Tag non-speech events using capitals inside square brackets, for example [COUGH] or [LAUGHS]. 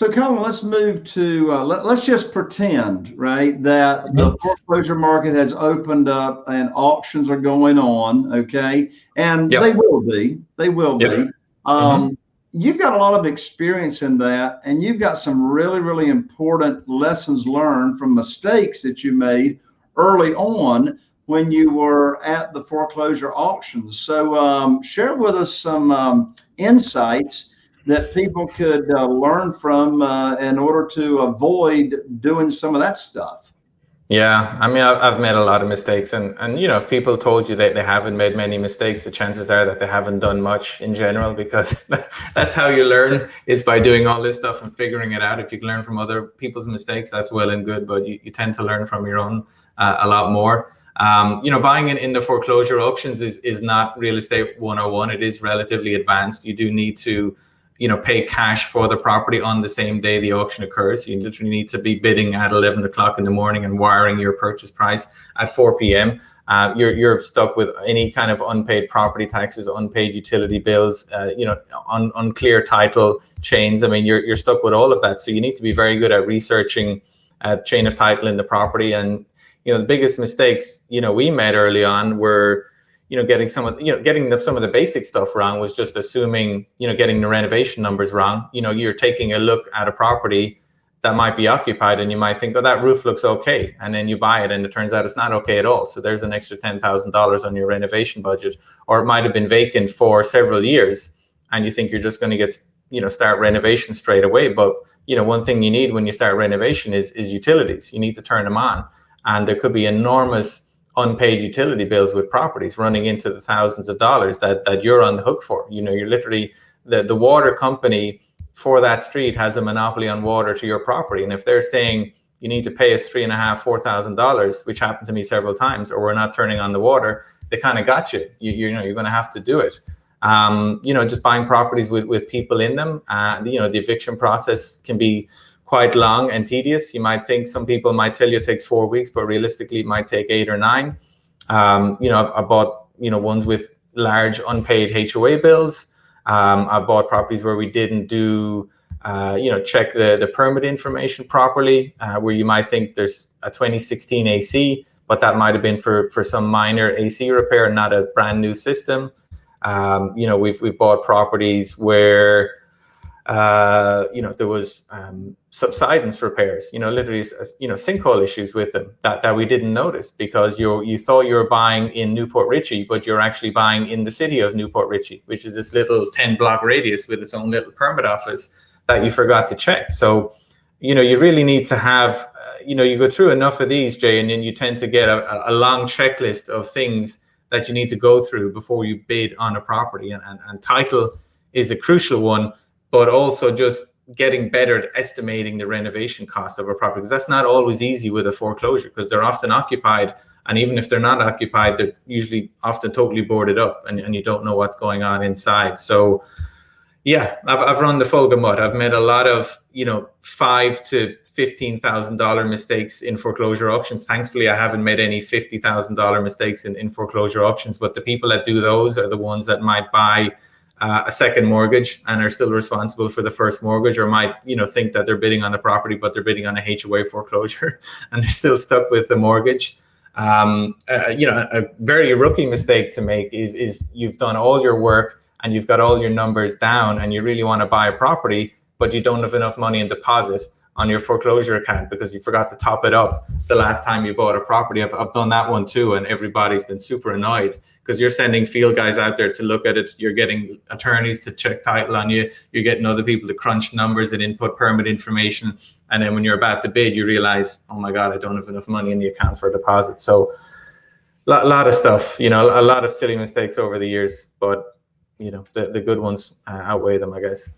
So, Colin, let's move to uh, let, us just pretend, right, that mm-hmm. the foreclosure market has opened up and auctions are going on. Okay, and yep. they will be, they will yep. be. Mm-hmm. Um, mm-hmm. You've got a lot of experience in that, and you've got some really, really important lessons learned from mistakes that you made early on when you were at the foreclosure auctions. So, um, share with us some um, insights that people could uh, learn from uh, in order to avoid doing some of that stuff? Yeah, I mean, I've made a lot of mistakes, and and you know, if people told you that they haven't made many mistakes, the chances are that they haven't done much in general, because [LAUGHS] that's how you learn is by doing all this stuff and figuring it out. If you can learn from other people's mistakes, that's well and good, but you, you tend to learn from your own uh, a lot more. Um, you know, buying in, in the foreclosure auctions is is not real estate 101. It is relatively advanced. You do need to you know, pay cash for the property on the same day the auction occurs. You literally need to be bidding at 11 o'clock in the morning and wiring your purchase price at 4 p.m. Uh, you're, you're stuck with any kind of unpaid property taxes, unpaid utility bills, uh, you know, un, unclear title chains. I mean, you're, you're stuck with all of that. So you need to be very good at researching uh, chain of title in the property. And, you know, the biggest mistakes, you know, we made early on were, you know, getting some of you know getting the, some of the basic stuff wrong was just assuming you know getting the renovation numbers wrong. You know, you're taking a look at a property that might be occupied, and you might think, oh, that roof looks okay, and then you buy it, and it turns out it's not okay at all. So there's an extra ten thousand dollars on your renovation budget, or it might have been vacant for several years, and you think you're just going to get you know start renovation straight away. But you know, one thing you need when you start renovation is is utilities. You need to turn them on, and there could be enormous unpaid utility bills with properties running into the thousands of dollars that that you're on the hook for. You know, you're literally the the water company for that street has a monopoly on water to your property, and if they're saying you need to pay us three and a half, four thousand dollars, which happened to me several times, or we're not turning on the water, they kind of got you. you. You know, you're going to have to do it. Um, you know, just buying properties with with people in them. Uh, you know, the eviction process can be quite long and tedious. You might think some people might tell you it takes four weeks, but realistically it might take eight or nine. Um, you know, I bought, you know, ones with large unpaid HOA bills. Um, I bought properties where we didn't do, uh, you know, check the, the permit information properly, uh, where you might think there's a 2016 AC, but that might have been for, for some minor AC repair, not a brand new system. Um, you know, we've, we've bought properties where, uh, you know, there was um, subsidence repairs, you know, literally, you know, sinkhole issues with them that, that we didn't notice because you you thought you were buying in New Port Richey, but you're actually buying in the city of New Port Richey, which is this little 10 block radius with its own little permit office that you forgot to check. So, you know, you really need to have, uh, you know, you go through enough of these, Jay, and then you tend to get a, a long checklist of things that you need to go through before you bid on a property. And, and, and title is a crucial one but also just getting better at estimating the renovation cost of a property because that's not always easy with a foreclosure because they're often occupied and even if they're not occupied they're usually often totally boarded up and, and you don't know what's going on inside. So yeah I've, I've run the full gamut i've made a lot of you know five to fifteen thousand dollar mistakes in foreclosure auctions. Thankfully i haven't made any fifty thousand dollar mistakes in, in foreclosure auctions but the people that do those are the ones that might buy uh, a second mortgage and are still responsible for the first mortgage or might you know think that they're bidding on the property but they're bidding on a HOA foreclosure [LAUGHS] and they're still stuck with the mortgage. Um, uh, you know a very rookie mistake to make is is you've done all your work and you've got all your numbers down and you really want to buy a property but you don't have enough money in deposit on your foreclosure account because you forgot to top it up the last time you bought a property. I've, I've done that one too, and everybody's been super annoyed because you're sending field guys out there to look at it. You're getting attorneys to check title on you. You're getting other people to crunch numbers and input permit information. And then when you're about to bid, you realize, oh my God, I don't have enough money in the account for a deposit. So a lot, lot of stuff, you know, a lot of silly mistakes over the years, but you know, the, the good ones uh, outweigh them, I guess.